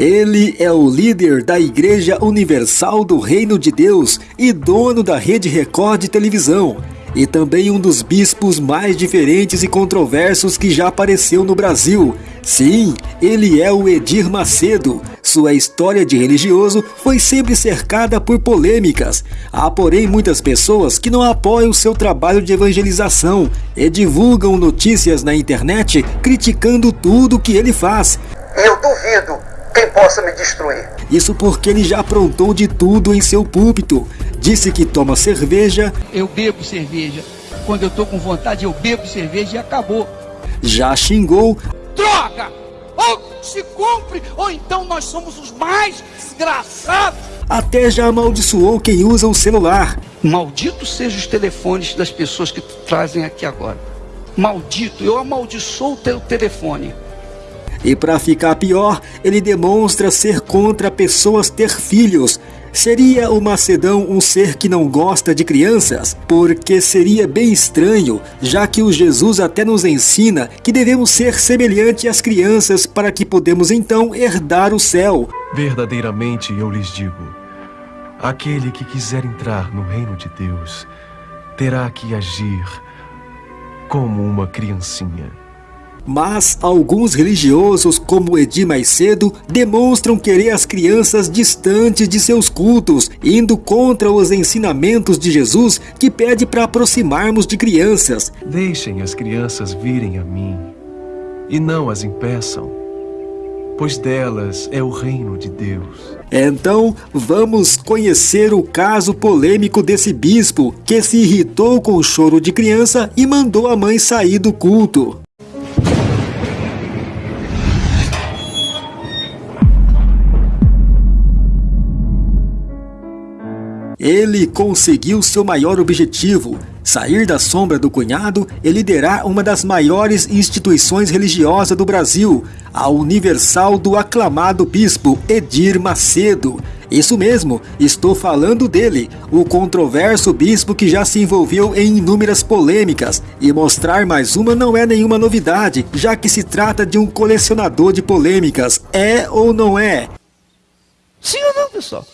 Ele é o líder da Igreja Universal do Reino de Deus e dono da Rede Record de televisão. E também um dos bispos mais diferentes e controversos que já apareceu no Brasil. Sim, ele é o Edir Macedo. Sua história de religioso foi sempre cercada por polêmicas. Há, porém, muitas pessoas que não apoiam seu trabalho de evangelização e divulgam notícias na internet criticando tudo que ele faz. Eu duvido possa me destruir. Isso porque ele já aprontou de tudo em seu púlpito. Disse que toma cerveja. Eu bebo cerveja. Quando eu tô com vontade, eu bebo cerveja e acabou. Já xingou. Droga! Ou se cumpre, ou então nós somos os mais desgraçados. Até já amaldiçoou quem usa o celular. Maldito sejam os telefones das pessoas que trazem aqui agora. Maldito, eu amaldiçoo o teu telefone. E para ficar pior, ele demonstra ser contra pessoas ter filhos. Seria o Macedão um ser que não gosta de crianças? Porque seria bem estranho, já que o Jesus até nos ensina que devemos ser semelhante às crianças para que podemos então herdar o céu. Verdadeiramente eu lhes digo: aquele que quiser entrar no reino de Deus terá que agir como uma criancinha. Mas alguns religiosos, como Edi mais cedo, demonstram querer as crianças distantes de seus cultos, indo contra os ensinamentos de Jesus que pede para aproximarmos de crianças. Deixem as crianças virem a mim e não as impeçam, pois delas é o reino de Deus. Então, vamos conhecer o caso polêmico desse bispo que se irritou com o choro de criança e mandou a mãe sair do culto. Ele conseguiu seu maior objetivo, sair da sombra do cunhado e liderar uma das maiores instituições religiosas do Brasil, a Universal do aclamado bispo Edir Macedo. Isso mesmo, estou falando dele, o controverso bispo que já se envolveu em inúmeras polêmicas. E mostrar mais uma não é nenhuma novidade, já que se trata de um colecionador de polêmicas. É ou não é? Sim ou não, pessoal?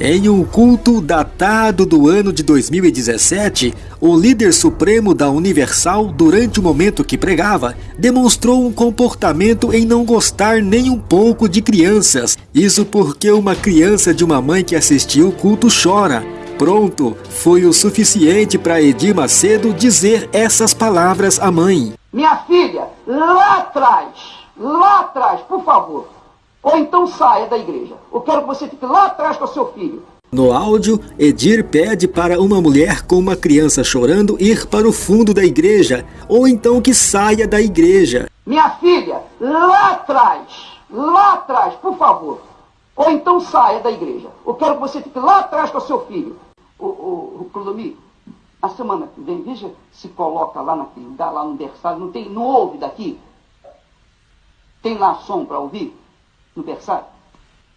Em um culto datado do ano de 2017, o líder supremo da Universal, durante o momento que pregava, demonstrou um comportamento em não gostar nem um pouco de crianças. Isso porque uma criança de uma mãe que assistiu o culto chora. Pronto, foi o suficiente para Edir Macedo dizer essas palavras à mãe. Minha filha, lá atrás, lá atrás, por favor, ou então saia da igreja. Eu quero que você fique lá atrás com o seu filho. No áudio, Edir pede para uma mulher com uma criança chorando ir para o fundo da igreja, ou então que saia da igreja. Minha filha, lá atrás, lá atrás, por favor. Ou então saia da igreja. Eu quero que você fique lá atrás com o seu filho. O, o, o Clodomir, a semana que vem, veja se coloca lá naquele lugar, lá no berçário, não tem, não ouve daqui? Tem lá som para ouvir? No berçário.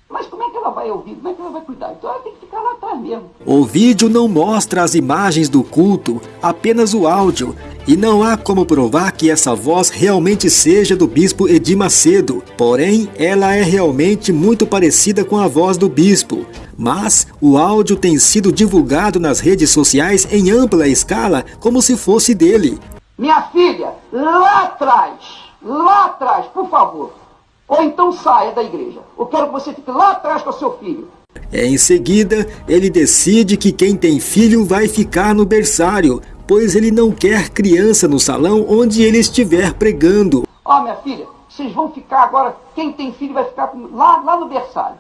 Mas como é que ela vai ouvir? Como é que ela vai cuidar? Então ela tem que ficar lá atrás mesmo. O vídeo não mostra as imagens do culto, apenas o áudio. E não há como provar que essa voz realmente seja do bispo Edir Macedo. Porém, ela é realmente muito parecida com a voz do bispo. Mas o áudio tem sido divulgado nas redes sociais em ampla escala como se fosse dele. Minha filha, lá atrás, lá atrás, por favor. Ou então saia da igreja. Eu quero que você fique lá atrás com o seu filho. Em seguida, ele decide que quem tem filho vai ficar no berçário, pois ele não quer criança no salão onde ele estiver pregando. Ó, oh, minha filha, vocês vão ficar agora, quem tem filho vai ficar lá, lá no berçário.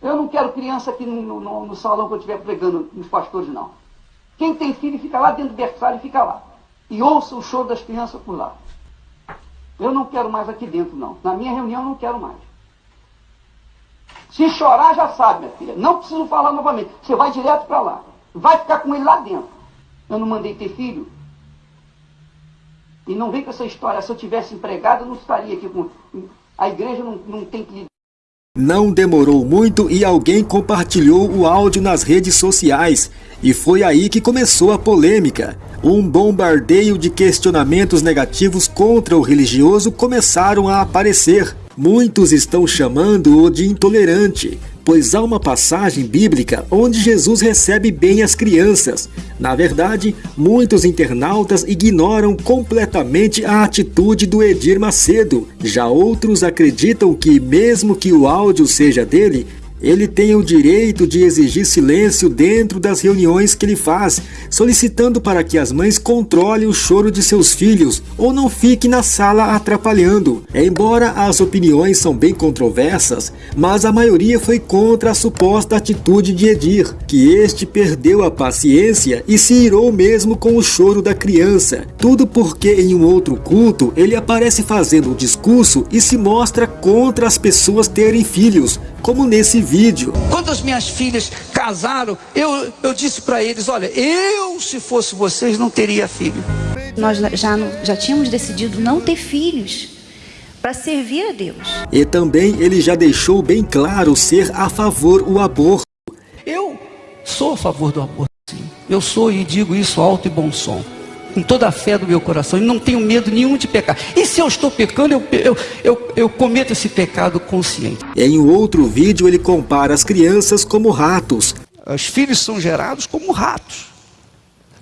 Eu não quero criança aqui no, no, no salão que eu estiver pregando nos pastores, não. Quem tem filho fica lá dentro do berçário e fica lá. E ouça o show das crianças por lá. Eu não quero mais aqui dentro, não. Na minha reunião, eu não quero mais. Se chorar, já sabe, minha filha. Não preciso falar novamente. Você vai direto para lá. Vai ficar com ele lá dentro. Eu não mandei ter filho. E não vem com essa história. Se eu tivesse empregado, eu não estaria aqui com. A igreja não, não tem que não demorou muito e alguém compartilhou o áudio nas redes sociais. E foi aí que começou a polêmica. Um bombardeio de questionamentos negativos contra o religioso começaram a aparecer. Muitos estão chamando-o de intolerante, pois há uma passagem bíblica onde Jesus recebe bem as crianças. Na verdade, muitos internautas ignoram completamente a atitude do Edir Macedo. Já outros acreditam que, mesmo que o áudio seja dele, ele tem o direito de exigir silêncio dentro das reuniões que ele faz, solicitando para que as mães controlem o choro de seus filhos ou não fiquem na sala atrapalhando. Embora as opiniões são bem controversas, mas a maioria foi contra a suposta atitude de Edir, que este perdeu a paciência e se irou mesmo com o choro da criança. Tudo porque em um outro culto ele aparece fazendo um discurso e se mostra contra as pessoas terem filhos, como nesse vídeo. Quando as minhas filhas casaram, eu, eu disse para eles: olha, eu, se fosse vocês, não teria filho. Nós já, já tínhamos decidido não ter filhos para servir a Deus. E também ele já deixou bem claro ser a favor o aborto. Eu sou a favor do aborto, sim. Eu sou e digo isso alto e bom som com toda a fé do meu coração e não tenho medo nenhum de pecar. E se eu estou pecando, eu, eu, eu, eu cometo esse pecado consciente. Em um outro vídeo, ele compara as crianças como ratos. Os filhos são gerados como ratos.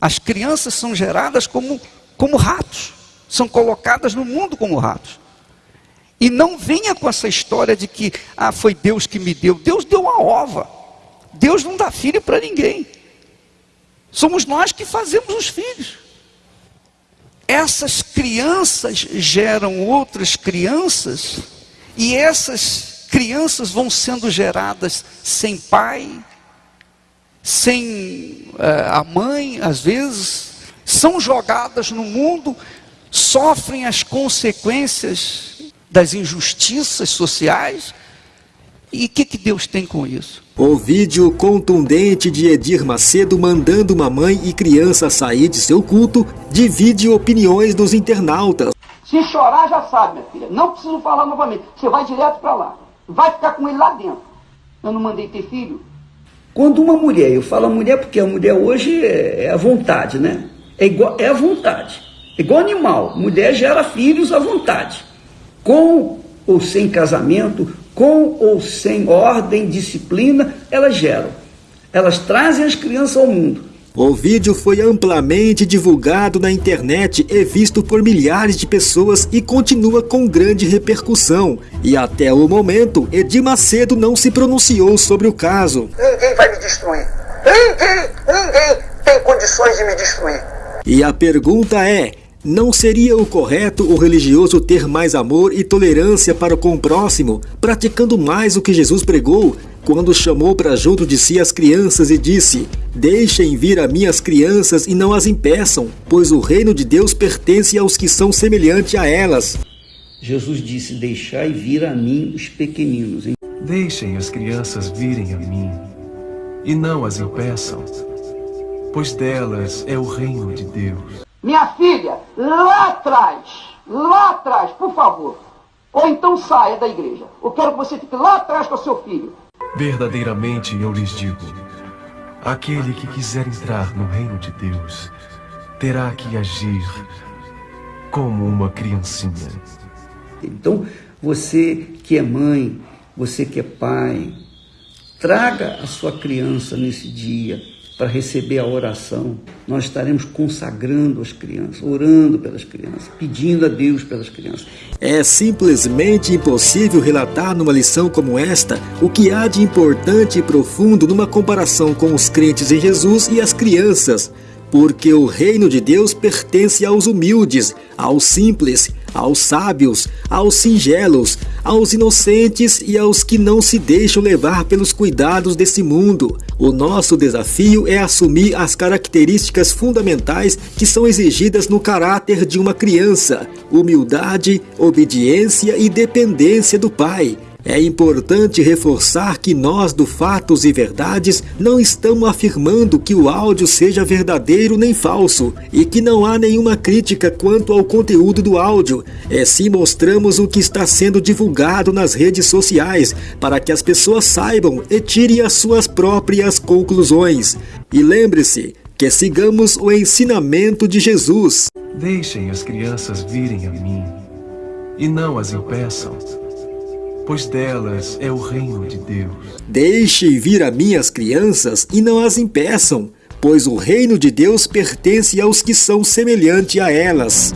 As crianças são geradas como, como ratos. São colocadas no mundo como ratos. E não venha com essa história de que ah, foi Deus que me deu. Deus deu uma ova. Deus não dá filho para ninguém. Somos nós que fazemos os filhos essas crianças geram outras crianças, e essas crianças vão sendo geradas sem pai, sem uh, a mãe, às vezes, são jogadas no mundo, sofrem as consequências das injustiças sociais. E o que, que Deus tem com isso? O vídeo contundente de Edir Macedo mandando uma mãe e criança sair de seu culto divide opiniões dos internautas. Se chorar, já sabe, minha filha. Não preciso falar novamente. Você vai direto para lá. Vai ficar com ele lá dentro. Eu não mandei ter filho. Quando uma mulher, eu falo mulher porque a mulher hoje é, é a vontade, né? É, igual, é a vontade. É igual animal. Mulher gera filhos à vontade. Com ou sem casamento, com ou sem ordem, disciplina, elas geram. Elas trazem as crianças ao mundo. O vídeo foi amplamente divulgado na internet e visto por milhares de pessoas e continua com grande repercussão. E até o momento, Edir Macedo não se pronunciou sobre o caso. Ninguém vai me destruir. Ninguém, ninguém tem condições de me destruir. E a pergunta é, não seria o correto o religioso ter mais amor e tolerância para com o próximo, praticando mais o que Jesus pregou, quando chamou para junto de si as crianças e disse: Deixem vir a mim as crianças e não as impeçam, pois o reino de Deus pertence aos que são semelhantes a elas. Jesus disse: Deixai vir a mim os pequeninos. Deixem as crianças virem a mim e não as impeçam, pois delas é o reino de Deus. Minha filha, lá atrás, lá atrás, por favor. Ou então saia da igreja. Eu quero que você fique lá atrás com o seu filho. Verdadeiramente eu lhes digo: aquele que quiser entrar no reino de Deus terá que agir como uma criancinha. Então, você que é mãe, você que é pai, traga a sua criança nesse dia para receber a oração. Nós estaremos consagrando as crianças, orando pelas crianças, pedindo a Deus pelas crianças. É simplesmente impossível relatar numa lição como esta o que há de importante e profundo numa comparação com os crentes em Jesus e as crianças porque o reino de Deus pertence aos humildes, aos simples, aos sábios, aos singelos, aos inocentes e aos que não se deixam levar pelos cuidados desse mundo. O nosso desafio é assumir as características fundamentais que são exigidas no caráter de uma criança: humildade, obediência e dependência do Pai. É importante reforçar que nós do Fatos e Verdades não estamos afirmando que o áudio seja verdadeiro nem falso e que não há nenhuma crítica quanto ao conteúdo do áudio. É sim mostramos o que está sendo divulgado nas redes sociais para que as pessoas saibam e tirem as suas próprias conclusões. E lembre-se que sigamos o ensinamento de Jesus. Deixem as crianças virem a mim e não as impeçam pois delas é o reino de Deus. Deixe vir a mim as crianças e não as impeçam, pois o reino de Deus pertence aos que são semelhante a elas.